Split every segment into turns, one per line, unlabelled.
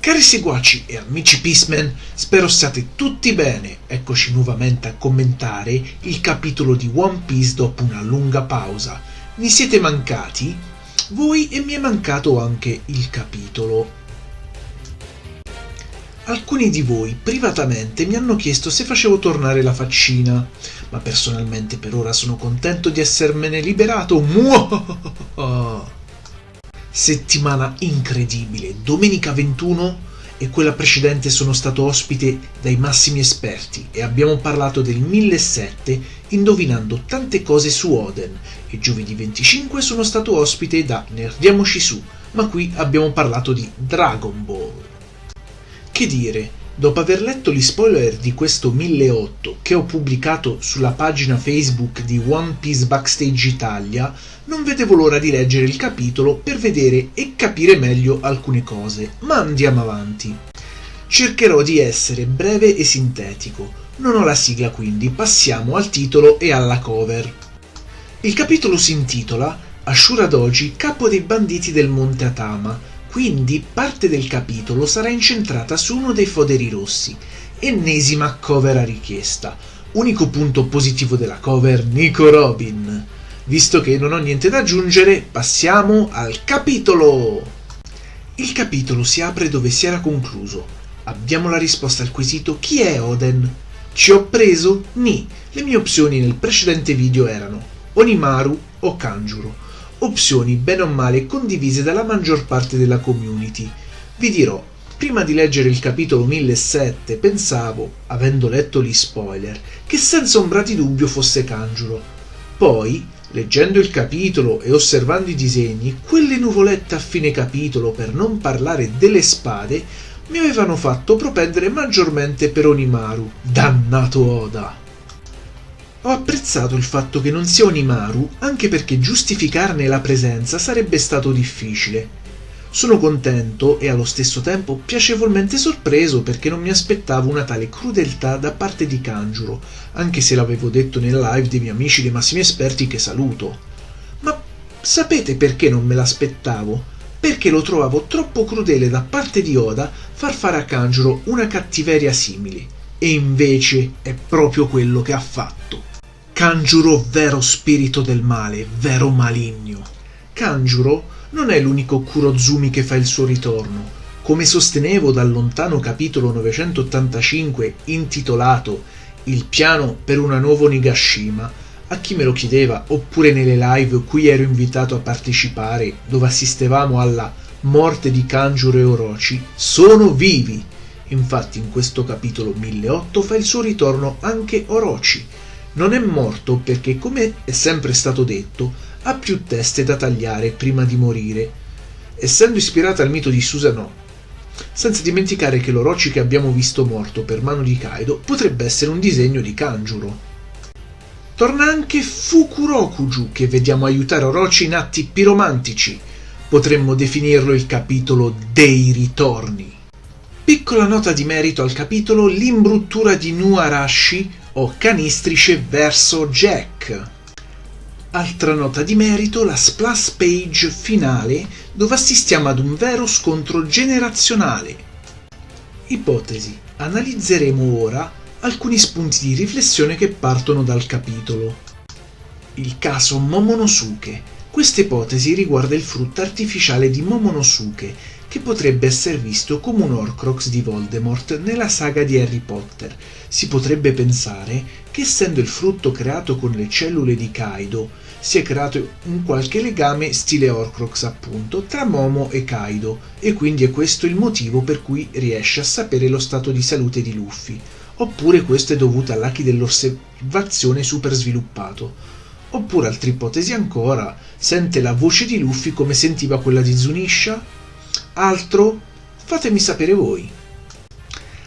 Cari seguaci e amici Peaceman, spero stiate tutti bene. Eccoci nuovamente a commentare il capitolo di One Piece dopo una lunga pausa. Mi siete mancati? Voi e mi è mancato anche il capitolo. Alcuni di voi privatamente mi hanno chiesto se facevo tornare la faccina, ma personalmente per ora sono contento di essermene liberato. Muah! Settimana incredibile. Domenica 21 e quella precedente sono stato ospite dai massimi esperti e abbiamo parlato del 1007 indovinando tante cose su Oden e giovedì 25 sono stato ospite da Nerdiamoci su, ma qui abbiamo parlato di Dragon Ball. Che dire, Dopo aver letto gli spoiler di questo 1008 che ho pubblicato sulla pagina Facebook di One Piece Backstage Italia, non vedevo l'ora di leggere il capitolo per vedere e capire meglio alcune cose, ma andiamo avanti. Cercherò di essere breve e sintetico. Non ho la sigla quindi, passiamo al titolo e alla cover. Il capitolo si intitola Ashura Doji, capo dei banditi del Monte Atama, quindi parte del capitolo sarà incentrata su uno dei foderi rossi. Ennesima cover a richiesta. Unico punto positivo della cover, Nico Robin. Visto che non ho niente da aggiungere, passiamo al capitolo! Il capitolo si apre dove si era concluso. Abbiamo la risposta al quesito chi è Oden? Ci ho preso? Ni. Le mie opzioni nel precedente video erano Onimaru o Kanjuro opzioni bene o male condivise dalla maggior parte della community. Vi dirò, prima di leggere il capitolo 1007 pensavo, avendo letto gli spoiler, che senza ombra di dubbio fosse Kanjuro. Poi, leggendo il capitolo e osservando i disegni, quelle nuvolette a fine capitolo, per non parlare delle spade, mi avevano fatto propendere maggiormente per Onimaru. Dannato Oda! Ho apprezzato il fatto che non sia Onimaru, anche perché giustificarne la presenza sarebbe stato difficile. Sono contento e allo stesso tempo piacevolmente sorpreso perché non mi aspettavo una tale crudeltà da parte di Kanjuro, anche se l'avevo detto nel live dei miei amici dei massimi esperti che saluto. Ma sapete perché non me l'aspettavo? Perché lo trovavo troppo crudele da parte di Oda far fare a Kanjuro una cattiveria simile. E invece è proprio quello che ha fatto. Kanjuro vero spirito del male, vero maligno. Kanjuro non è l'unico Kurozumi che fa il suo ritorno. Come sostenevo dal lontano capitolo 985 intitolato Il piano per una nuova Onigashima, a chi me lo chiedeva oppure nelle live cui ero invitato a partecipare dove assistevamo alla morte di Kanjuro e Orochi, sono vivi. Infatti in questo capitolo 1008 fa il suo ritorno anche Orochi, non è morto perché, come è sempre stato detto, ha più teste da tagliare prima di morire, essendo ispirata al mito di Susanoo. Senza dimenticare che l'Orochi che abbiamo visto morto per mano di Kaido potrebbe essere un disegno di Kanjuro. Torna anche Fukurokuju che vediamo aiutare Orochi in atti piromantici. Potremmo definirlo il capitolo dei ritorni. Piccola nota di merito al capitolo l'imbruttura di Nuarashi o canistrice verso Jack. Altra nota di merito, la splash page finale dove assistiamo ad un vero scontro generazionale. Ipotesi. Analizzeremo ora alcuni spunti di riflessione che partono dal capitolo. Il caso Momonosuke. Questa ipotesi riguarda il frutto artificiale di Momonosuke che potrebbe essere visto come un Horcrux di Voldemort nella saga di Harry Potter. Si potrebbe pensare che essendo il frutto creato con le cellule di Kaido, sia creato un qualche legame stile Horcrux appunto tra Momo e Kaido e quindi è questo il motivo per cui riesce a sapere lo stato di salute di Luffy. Oppure questo è dovuto all'Aki dell'osservazione super sviluppato. Oppure altra ipotesi ancora, sente la voce di Luffy come sentiva quella di Zunisha Altro? Fatemi sapere voi.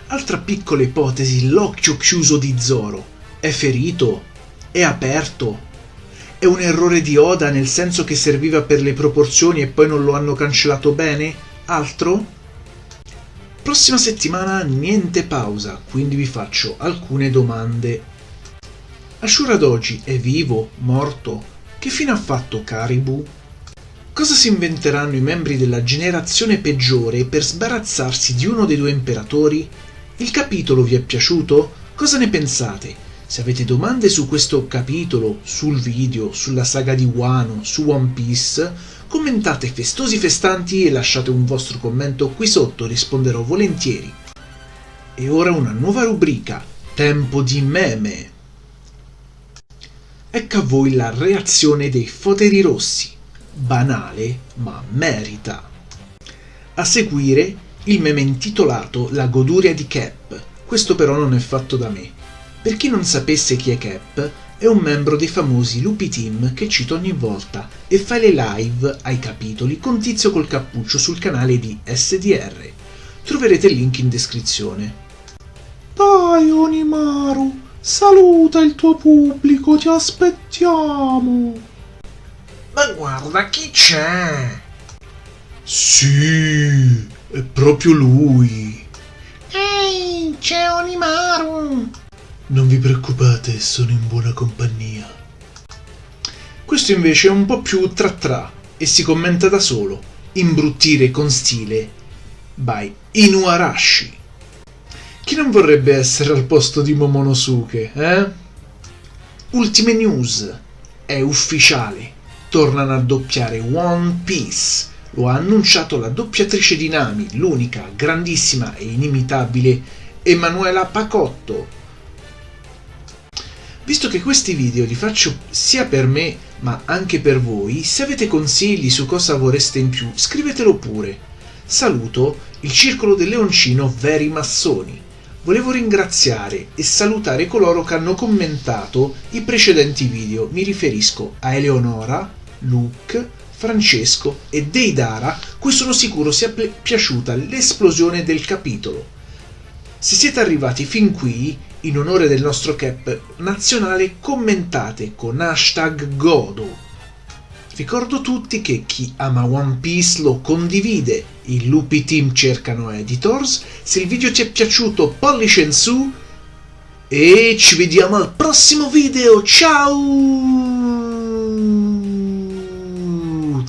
Altra piccola ipotesi, l'occhio chiuso di Zoro. È ferito? È aperto? È un errore di Oda nel senso che serviva per le proporzioni e poi non lo hanno cancellato bene? Altro? Prossima settimana niente pausa, quindi vi faccio alcune domande. Ashura Doji è vivo? Morto? Che fine ha fatto Karibu? Cosa si inventeranno i membri della generazione peggiore per sbarazzarsi di uno dei due imperatori? Il capitolo vi è piaciuto? Cosa ne pensate? Se avete domande su questo capitolo, sul video, sulla saga di Wano, su One Piece, commentate festosi festanti e lasciate un vostro commento qui sotto, risponderò volentieri. E ora una nuova rubrica, Tempo di meme. Ecco a voi la reazione dei foteri rossi banale ma merita. A seguire il meme intitolato La goduria di Cap. Questo però non è fatto da me. Per chi non sapesse chi è Cap, è un membro dei famosi Lupi Team che cito ogni volta e fa le live ai capitoli con Tizio col cappuccio sul canale di SDR. Troverete il link in descrizione.
Dai Onimaru, saluta il tuo pubblico, ti aspettiamo.
Ma guarda chi c'è!
Sì, è proprio lui.
Ehi, c'è Onimaru!
Non vi preoccupate, sono in buona compagnia. Questo invece è un po' più tra tra e si commenta da solo. Imbruttire con stile by Inuarashi. Chi non vorrebbe essere al posto di Momonosuke, eh? Ultime news. È ufficiale tornano a doppiare One Piece. Lo ha annunciato la doppiatrice di Nami, l'unica, grandissima e inimitabile Emanuela Pacotto. Visto che questi video li faccio sia per me ma anche per voi, se avete consigli su cosa vorreste in più, scrivetelo pure. Saluto il Circolo del Leoncino Veri Massoni. Volevo ringraziare e salutare coloro che hanno commentato i precedenti video. Mi riferisco a Eleonora, Luke, Francesco e Deidara, cui sono sicuro sia piaciuta l'esplosione del capitolo. Se siete arrivati fin qui, in onore del nostro cap nazionale, commentate con hashtag Godo. Ricordo tutti che chi ama One Piece lo condivide, i lupi team cercano editors, se il video ti è piaciuto pollice in su e ci vediamo al prossimo video, ciao!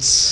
Thoughts.